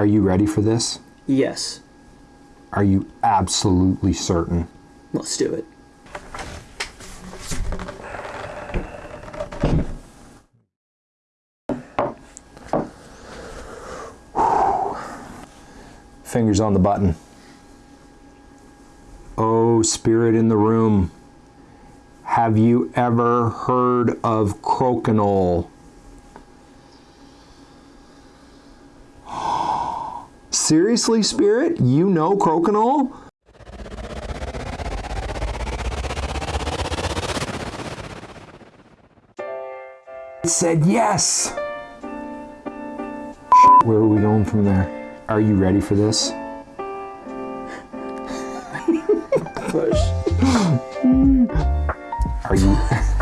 Are you ready for this? Yes. Are you absolutely certain? Let's do it. Fingers on the button. Oh, spirit in the room. Have you ever heard of crokinole? Seriously, spirit? You know crokinole? It said yes. Where are we going from there? Are you ready for this? Push. Are you